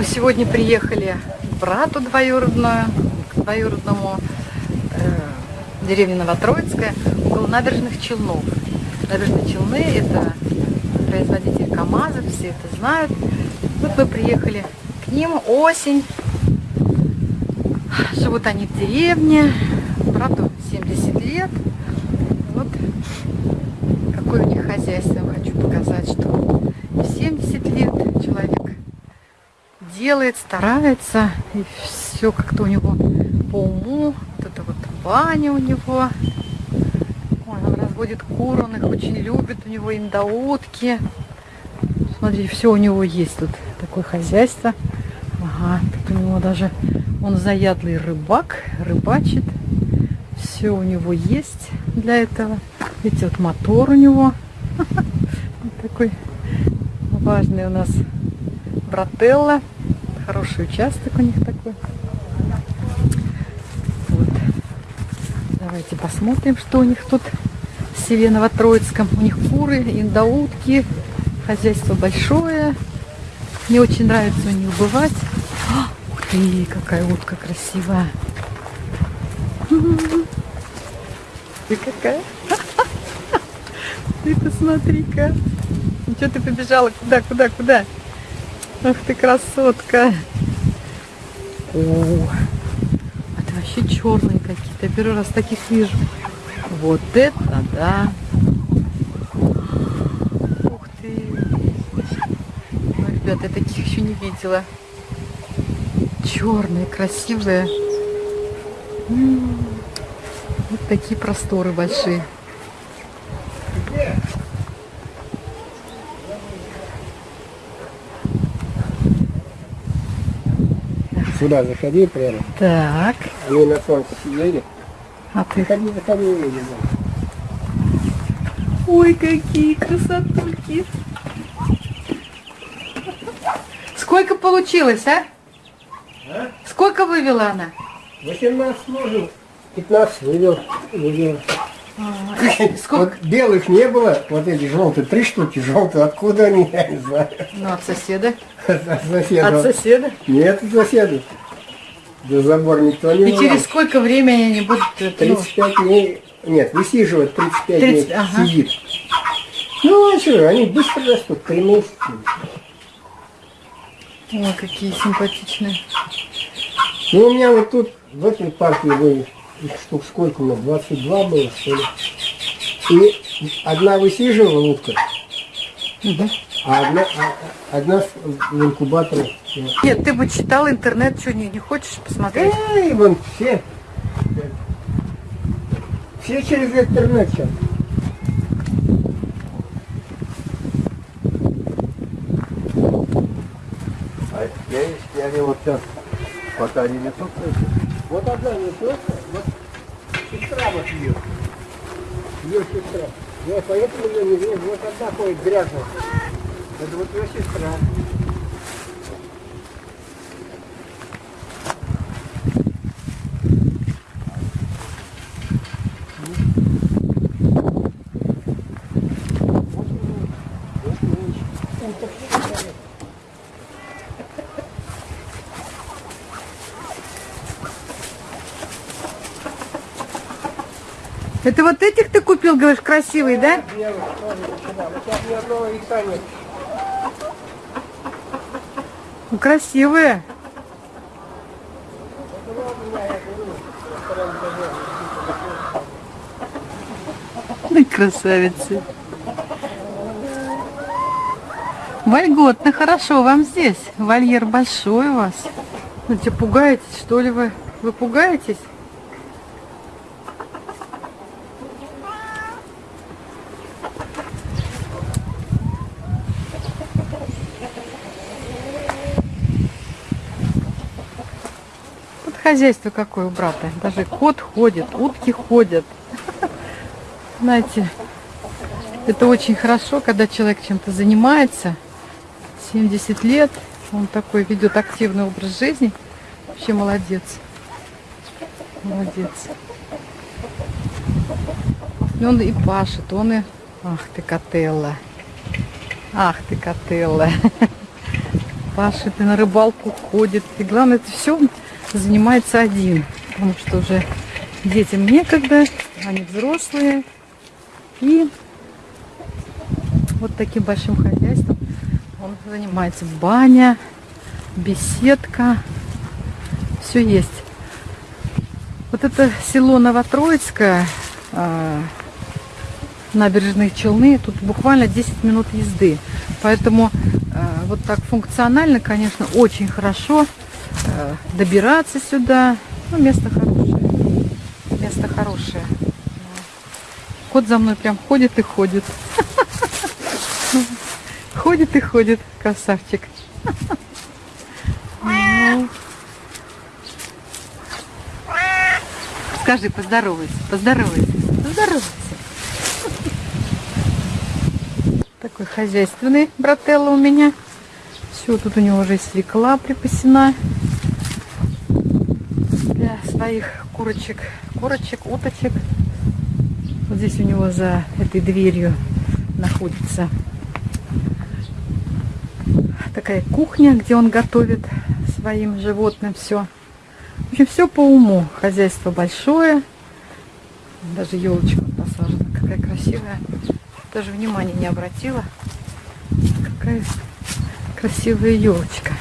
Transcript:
Мы сегодня приехали к брату двоюродную, к двоюродному э, деревне Новотроицкая, около набережных Челнов. Набережные Челны – это производитель КАМАЗа, все это знают. Вот мы приехали к ним, осень. Живут они в деревне, брату 70 лет. Вот какое у них хозяйство, хочу показать, что в 70 лет человек делает, старается, и все как-то у него по уму. Вот это вот баня у него. Он разводит кур, он их очень любит, у него индаутки. Смотрите, все у него есть тут, такое хозяйство. Ага, тут у него даже, он заядлый рыбак, рыбачит. Все у него есть для этого. Видите, вот мотор у него. Такой важный у нас брателла. Хороший участок у них такой. Вот. Давайте посмотрим, что у них тут в селе Новотроицком. У них куры, индаутки, хозяйство большое. Мне очень нравится у них бывать. А, ух ты, какая утка красивая. Ты какая? Ты посмотри-ка. Ну что ты побежала? Куда, куда, куда? Ах ты красотка. О, это вообще черные какие-то. Я первый раз таких вижу. Вот это да. Ух ты. Ну, ребят, я таких еще не видела. Черные, красивые. Вот такие просторы большие. Сюда заходи прямо. Так. Они на солнце сидели. А ты? Заходи, заходи, увидим. Ой, какие красотульки. Сколько получилось, а? А? Сколько вывела она? 18 можно, 15 вывел. вывел. А, сколько? Вот белых не было, вот эти желтые, три штуки желтые, откуда они, я не знаю. Ну, от соседа. От соседа. От соседа. Нет, от соседа. До забор никто не И через сколько времени они будут... э, ну, 35 дней, нет, высиживать 35 30, дней ага. сидит. Ну, а что, они быстро растут, 3 месяца. Ой, какие симпатичные. Ну, у меня вот тут, в этой партии были, их штук сколько у нас, 22 было, что ли. И одна высиживала утка, Мгм. А одна, а- одна в инкубаторе. Нет, ты бы читал интернет, что не, не хочешь посмотреть? Эй, вон все. Все через интернет сейчас. А я, я они вот сейчас, пока они несутся, Вот одна несется, вот сестра вот ее. Ее сестра. Я поэтому ее не вижу. Вот одна ходит грязная. Это вот ее сестра. Это вот этих ты купил, говоришь, красивые, да? Белых тоже сюда. Вот сейчас ни одного яйца нет. Ну, красивые. Ой, красавицы. Вольготно, хорошо вам здесь. Вольер большой у вас. Ну, что, пугаетесь, что ли вы? Вы пугаетесь? Хозяйство какое у брата. Даже кот ходит, утки ходят. Знаете, это очень хорошо, когда человек чем-то занимается. 70 лет, он такой ведет активный образ жизни. Вообще молодец. Молодец. И он и пашет, он и... Ах ты, котелла. Ах ты, котелла. пашет, и на рыбалку ходит. И главное, это все занимается один. Потому что уже детям некогда, они взрослые. И вот таким большим хозяйством он занимается. Баня, беседка, все есть. Вот это село Новотроицкое, а, набережные Челны, тут буквально 10 минут езды. Поэтому а, вот так функционально, конечно, очень хорошо добираться сюда. Ну, место хорошее. Место хорошее. Кот за мной прям ходит и ходит. Ходит и ходит, красавчик. Скажи, поздоровайся, поздоровайся, поздоровайся. Такой хозяйственный брателло у меня. Все, тут у него уже свекла припасена своих курочек, курочек, уточек. Вот здесь у него за этой дверью находится такая кухня, где он готовит своим животным все. В общем, все по уму. Хозяйство большое. Даже елочка посажена. Какая красивая. Даже внимания не обратила. Какая красивая елочка.